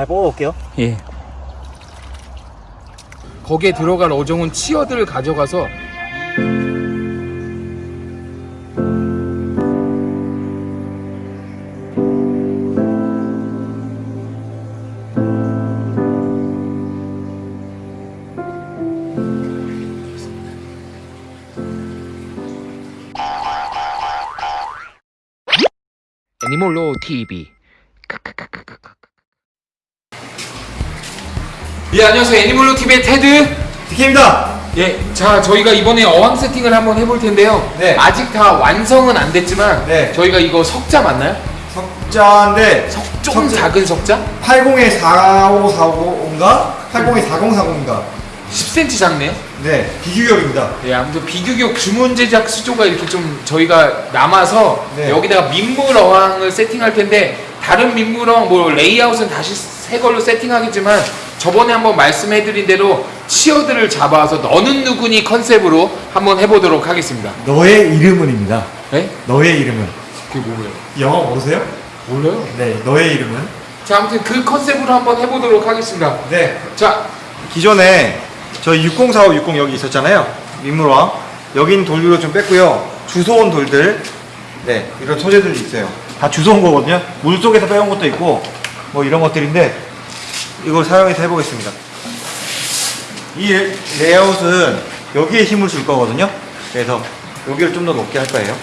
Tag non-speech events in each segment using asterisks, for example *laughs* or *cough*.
잘 뽑아볼게요. 예. 거기에 들어갈 어종은 치어들을 가져가서 애니몰로 TV 예 안녕하세요 애니몰로 TV의 테드 디케입니다. 예, 자 저희가 이번에 어항 세팅을 한번 해볼 텐데요. 네. 아직 다 완성은 안 됐지만 네. 저희가 이거 석자 맞나요? 석자인데 좀 석자- 작은 석자? 80에 4545인가? 80에 4040인가? 10cm 작네요. 네, 비규격입니다. 예, 아무튼 비규격 주문 제작 수조가 이렇게 좀 저희가 남아서 네. 여기다가 민물 어항을 세팅할 텐데 다른 민물 어항 뭐 레이아웃은 다시 새 걸로 세팅하겠지만 저번에 한번 말씀해드린 대로 치어들을 잡아서 너는 누구니 컨셉으로 한번 해보도록 하겠습니다. 너의 이름은입니다. 네? 너의 이름은. 그게 뭐예요? 영어 모르세요? 몰라요. 네, 너의 이름은. 자, 아무튼 그 컨셉으로 한번 해보도록 하겠습니다. 네. 자, 기존에 저희 6045, 60 여기 있었잖아요. 민물왕. 여긴 돌들로 좀 뺐고요. 주워온 돌들. 네, 이런 소재들이 있어요. 다 주워온 거거든요. 물 속에서 빼온 것도 있고, 뭐 이런 것들인데, 이걸 사용해서 해보겠습니다. 이 레- 레이아웃은 여기에 힘을 줄 거거든요. 그래서 여기를 좀 더 높게 할 거예요.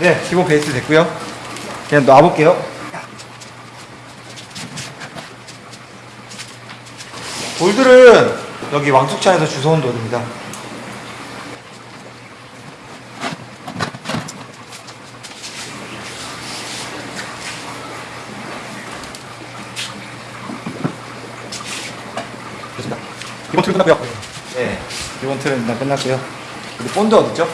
네, 기본 베이스 됐고요. 그냥 놔볼게요. 돌들은 여기 왕숙천에서 주워온 돌입니다. 기본 틀은 끝났고요. 네, 기본 틀은 일단 끝났고요. 근데 본드 어딨죠?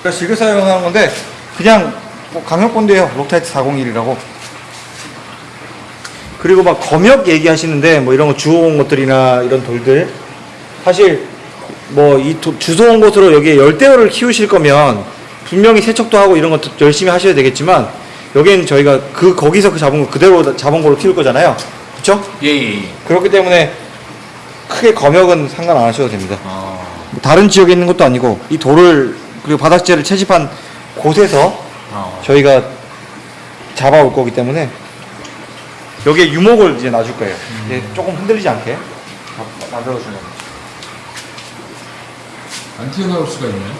그러니까 즐겨 사용하는 건데 그냥 뭐 강력 본드예요. 록타이트 401이라고. 그리고 막 검역 얘기하시는데 뭐 이런 거 주워온 것들이나 이런 돌들 사실 뭐 이 주워온 것으로 여기에 열대어를 키우실 거면 분명히 세척도 하고 이런 것도 열심히 하셔야 되겠지만 여기는 저희가 그 거기서 그 잡은 거 그대로 잡은 걸로 키울 거잖아요. 그렇죠? 예, 예, 예. 그렇기 때문에 크게 검역은 상관 안 하셔도 됩니다. 어, 뭐 다른 지역에 있는 것도 아니고 이 돌을 그리고 바닥재를 채집한 곳에서 어. 저희가 잡아올 거기 때문에 여기에 유목을 이제 놔줄 거예요. 이제 조금 흔들리지 않게 거예요. 안 튀어나올 수가 있나요?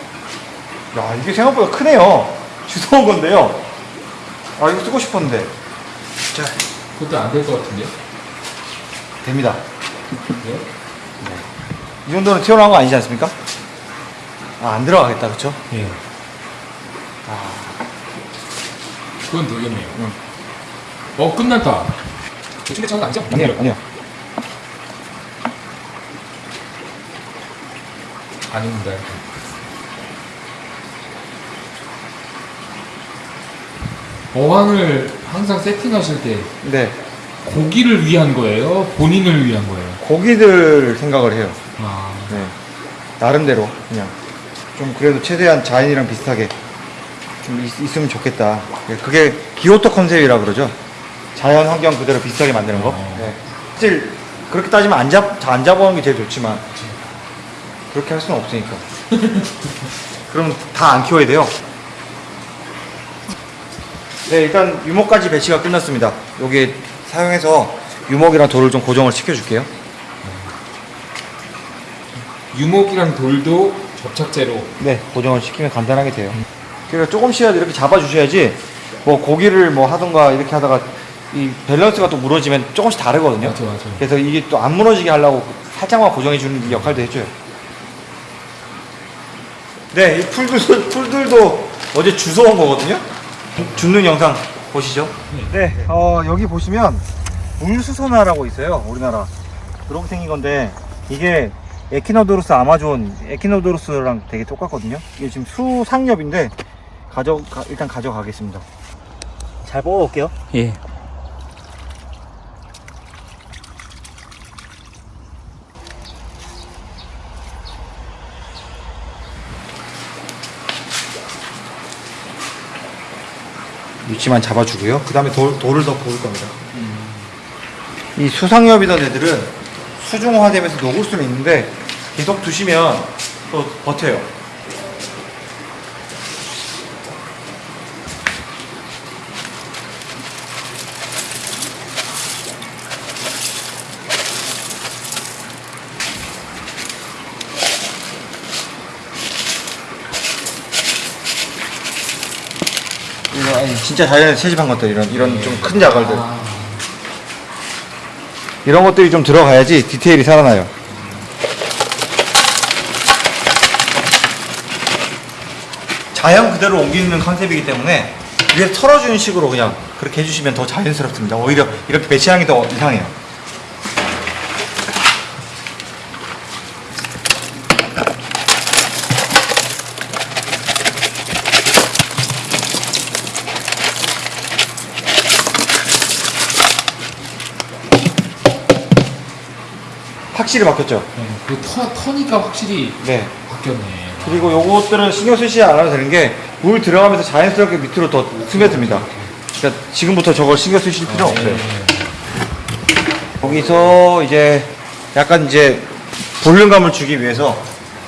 야 이게 생각보다 크네요. *laughs* 주워온 건데요. 아 이거 쓰고 싶었는데 자 그것도 안 될 것 같은데요? 됩니다. 네? 이 정도는 튀어나온 거 아니지 않습니까? 아 안 들어가겠다 그쵸? 예. 아, 그건 되겠네요. 응. 어, 끝났다. 대충 대충 아니죠? 아니요 아니요. 아닙니다. 어항을 항상 세팅하실 때 네 고기를 위한 거예요? 본인을 위한 거예요? 고기들 생각을 해요. 아, 네. 나름대로 그냥 좀 그래도 최대한 자연이랑 비슷하게 좀 있, 으면 좋겠다. 예, 그게 기호토 컨셉이라 그러죠. 자연 환경 그대로 비슷하게 만드는 거. 어. 네. 사실 그렇게 따지면 안 잡, 안 잡아오는 게 제일 좋지만 그렇게 할 수는 없으니까. *laughs* 그럼 다 안 키워야 돼요. 네, 일단 유목까지 배치가 끝났습니다. 여기 사용해서 유목이랑 돌을 좀 고정을 시켜줄게요. 유목이랑 돌도 접착제로 네, 고정을 시키면 간단하게 돼요. 그러니까 조금씩이라도 이렇게 잡아주셔야지 뭐 고기를 뭐 하던가 이렇게 하다가 이 밸런스가 또 무너지면 조금씩 다르거든요. 맞아, 맞아. 그래서 이게 또 안 무너지게 하려고 살짝만 고정해 주는 역할도 해줘요. 네, 이 풀들, 풀들도 어제 주워온 거거든요. 줍는 영상 보시죠. 네, 어, 여기 보시면 물수소나라고 있어요. 우리나라. 그렇게 생긴 건데 이게 에키노도루스 아마존 에키노도루스랑 되게 똑같거든요. 이게 지금 수상엽인데 가져 가- 일단 가져가겠습니다. 잘 뽑아볼게요. 예. 위치만 잡아주고요. 그 다음에 돌, 돌을 더 부을 겁니다. 이 수상엽이던 애들은 수중화되면서 녹을 수는 있는데 계속 두시면 또 버텨요. 아니, 진짜 자연에서 채집한 것들 이런 이런 좀 큰 자갈들 아, 이런 것들이 좀 들어가야지 디테일이 살아나요. 자연 그대로 옮기는 컨셉이기 때문에 위에 털어주는 식으로 그냥 그렇게 해주시면 더 자연스럽습니다. 오히려 이렇게 배치하는 게 더 이상해요. 확실히 바뀌었죠? 네, 그 터, 터니까 확실히 네. 바뀌었네. 그리고 요것들은 신경 쓰시지 않아도 되는 게 물 들어가면서 자연스럽게 밑으로 더 스며듭니다. 그러니까 지금부터 저걸 신경 쓰실 필요 없어요. 거기서 이제 약간 이제 볼륨감을 주기 위해서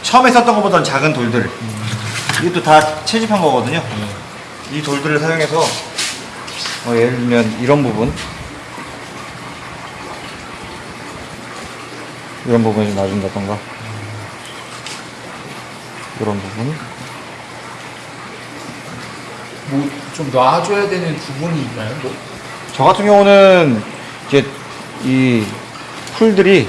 처음에 썼던 것보다는 작은 돌들 이것도 다 채집한 거거든요. 이 돌들을 사용해서 뭐 예를 들면 이런 부분 이런 부분을 놔준다던가 이런 부분 뭐 좀 놔줘야 되는 부분이 있나요? 뭐? 저 같은 경우는 이제 이 풀들이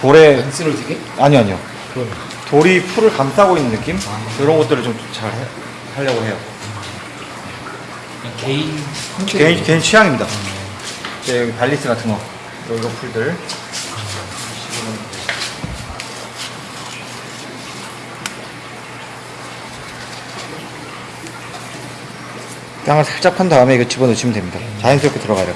돌에 안 쓰러지게? 아니 아니요 그럼. 돌이 풀을 감싸고 있는 느낌 아. 이런 것들을 좀 잘 하려고 해요 개인. 개인 개인 취향입니다 이제 여기 발리스 같은 거 이런 풀들 땅을 살짝 판 다음에 이거 집어넣으시면 됩니다. 자연스럽게 들어가요.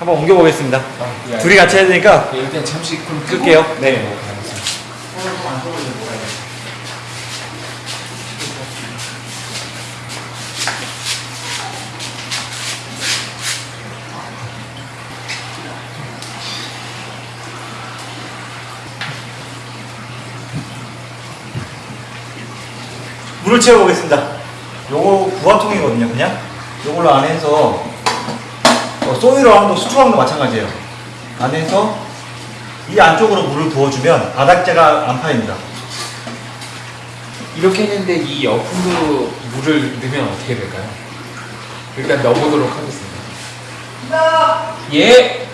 한번 옮겨보겠습니다 아, 예. 둘이 같이 해야 되니까 네, 일단 잠시 그럼. 끌게요. 네. 알겠습니다. 물을 채워보겠습니다. 요거 부화통이거든요, 그냥. 요걸로 안에서 어, 소이로 하는 거, 수초하는 거 마찬가지예요. 안에서 이 안쪽으로 물을 부어주면 바닥재가 안 파입니다. 이렇게 했는데 이 옆으로 물을 넣으면 어떻게 될까요? 일단 넣어보도록 하겠습니다. 예.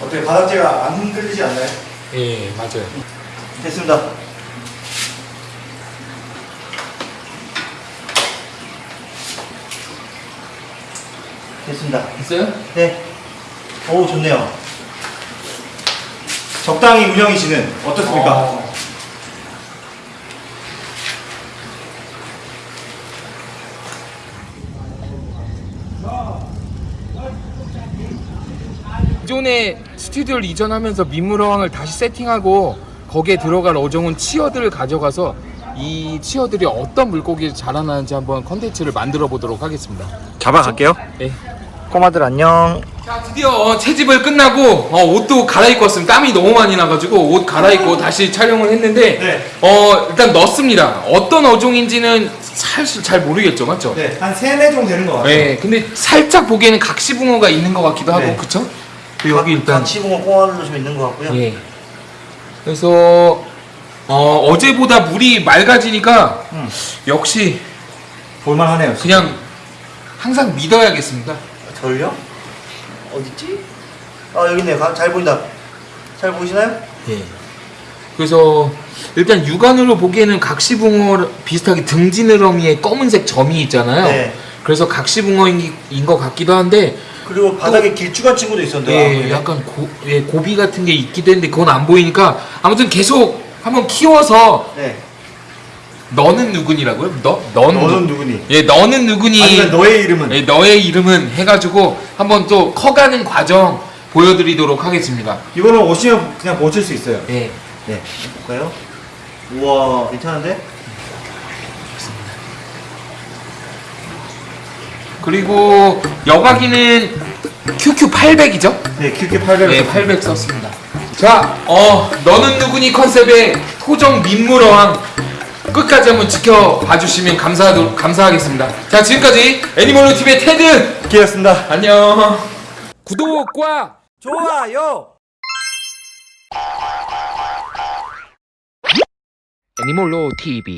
어떻게 바닥재가 안 흔들리지 않나요? 예, 맞아요. 됐습니다. 됐습니다. 됐어요? 네. 오, 좋네요. 적당히 운영이시는 어떻습니까? 어. 기존에 스튜디오를 이전하면서 민물어항을 다시 세팅하고 거기에 들어갈 어종은 치어들을 가져가서 이 치어들이 어떤 물고기 자라나는지 한번 컨텐츠를 만들어 보도록 하겠습니다. 잡아갈게요. 네. 꼬마들 안녕. 자 드디어 어, 채집을 끝나고 어, 옷도 갈아입고 왔습니다 땀이 너무 많이 나가지고 옷 갈아입고 다시 촬영을 했는데 네. 어 일단 넣습니다 어떤 어종인지는 사실 잘 모르겠죠 맞죠? 네, 한 3, 4종 되는 것 같아요. 네, 근데 살짝 보기에는 각시붕어가 있는 것 같기도 하고 네. 그쵸? 그리고 여기 일단 치붕어 꼬마들도 좀 있는 것 같고요. 예. 그래서 어, 어제보다 물이 맑아지니까 음. 역시 볼만하네요. 그냥 항상 믿어야겠습니다 절요? 어딨지? 아, 여기 있네요. 가- 잘 보인다. 잘 보이시나요? 예. 그래서 일단 육안으로 보기에는 각시붕어 비슷하게 등지느러미에 검은색 점이 있잖아요. 네. 그래서 각시붕어인 것 같기도 한데 그리고 바닥에 길쭉한 친구도 있었는데. 예, 약간 고, 예, 고비 같은 게 있기도 했는데 그건 안 보이니까 아무튼 계속 한번 키워서 네. 너는 누구니라고요? 너 너는, 너는 누- 누구니? 예, 너는 누구니? 아니면 너의 이름은? 예, 너의 이름은 해가지고 한번 또 커가는 과정 보여드리도록 하겠습니다. 이거는 오시면 그냥 보실 수 있어요. 예. 네. 볼까요? 우와, 괜찮은데? 그리고 여과기는 QQ 800이죠? 네, QQ 800. 네, 800 썼습니다. 자, 어, 너는 누구니 컨셉의 토종 민물어왕 끝까지 한번 지켜봐 주시면 감사 감사하겠습니다. 자, 지금까지 애니멀로 TV의 테드 기였습니다. 안녕. 구독과 좋아요! 애니멀로 TV